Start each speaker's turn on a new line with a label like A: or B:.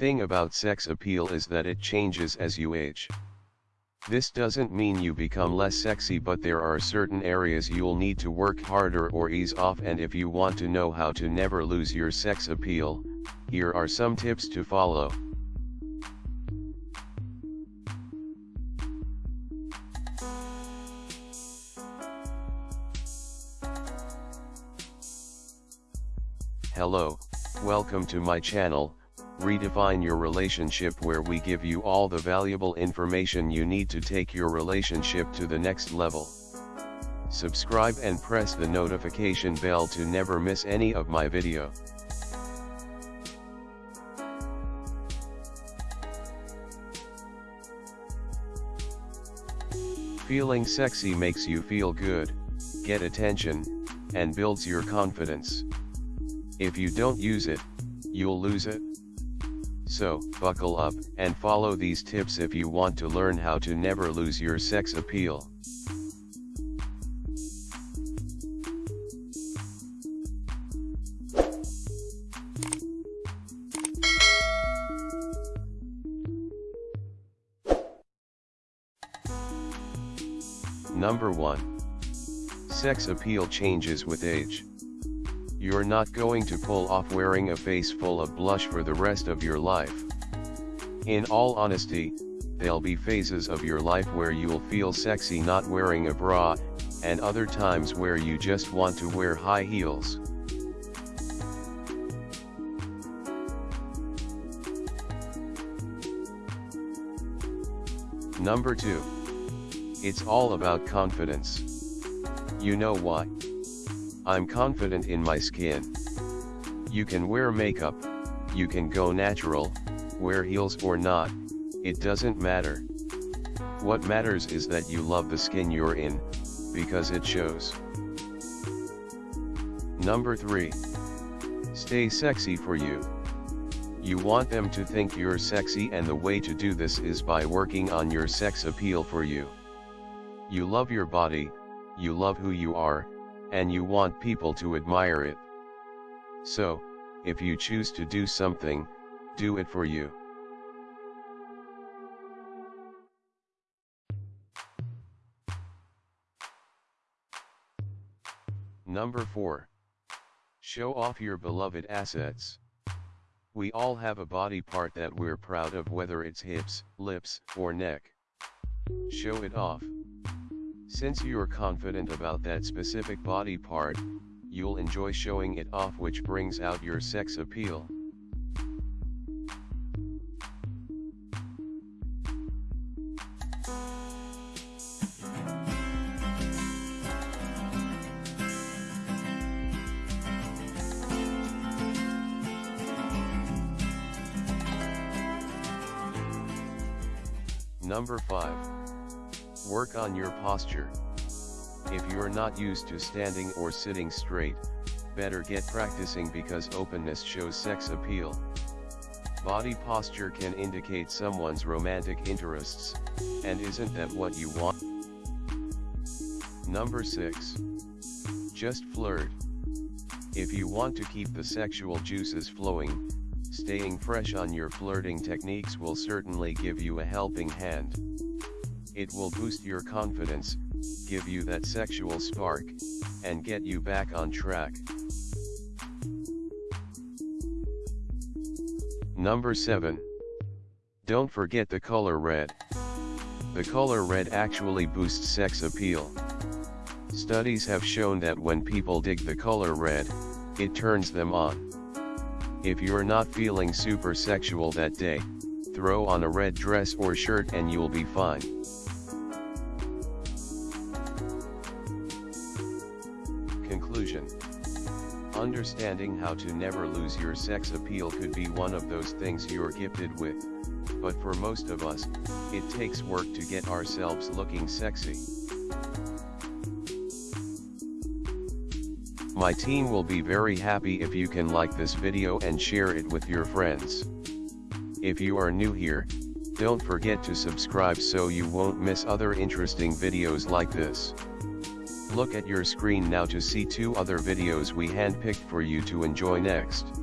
A: thing about sex appeal is that it changes as you age. This doesn't mean you become less sexy but there are certain areas you'll need to work harder or ease off and if you want to know how to never lose your sex appeal, here are some tips to follow. Hello, welcome to my channel, Redefine Your Relationship where we give you all the valuable information you need to take your relationship to the next level. Subscribe and press the notification bell to never miss any of my video. Feeling sexy makes you feel good, get attention, and builds your confidence. If you don't use it, you'll lose it. So, buckle up, and follow these tips if you want to learn how to never lose your sex appeal. Number 1. Sex appeal changes with age. You're not going to pull off wearing a face full of blush for the rest of your life. In all honesty, there'll be phases of your life where you'll feel sexy not wearing a bra, and other times where you just want to wear high heels. Number 2. It's all about confidence. You know why? I'm confident in my skin. You can wear makeup, you can go natural, wear heels or not, it doesn't matter. What matters is that you love the skin you're in, because it shows. Number 3. Stay sexy for you. You want them to think you're sexy and the way to do this is by working on your sex appeal for you. You love your body, you love who you are, and you want people to admire it. So, if you choose to do something, do it for you. Number 4. Show off your beloved assets. We all have a body part that we're proud of whether it's hips, lips, or neck. Show it off. Since you're confident about that specific body part, you'll enjoy showing it off which brings out your sex appeal. Number 5. Work on your posture. If you're not used to standing or sitting straight, better get practicing because openness shows sex appeal. Body posture can indicate someone's romantic interests, and isn't that what you want? Number 6. Just flirt. If you want to keep the sexual juices flowing, staying fresh on your flirting techniques will certainly give you a helping hand. It will boost your confidence, give you that sexual spark, and get you back on track. Number 7. Don't forget the color red. The color red actually boosts sex appeal. Studies have shown that when people dig the color red, it turns them on. If you're not feeling super sexual that day, throw on a red dress or shirt and you'll be fine. Conclusion Understanding how to never lose your sex appeal could be one of those things you're gifted with, but for most of us, it takes work to get ourselves looking sexy. My team will be very happy if you can like this video and share it with your friends. If you are new here, don't forget to subscribe so you won't miss other interesting videos like this. Look at your screen now to see two other videos we handpicked for you to enjoy next.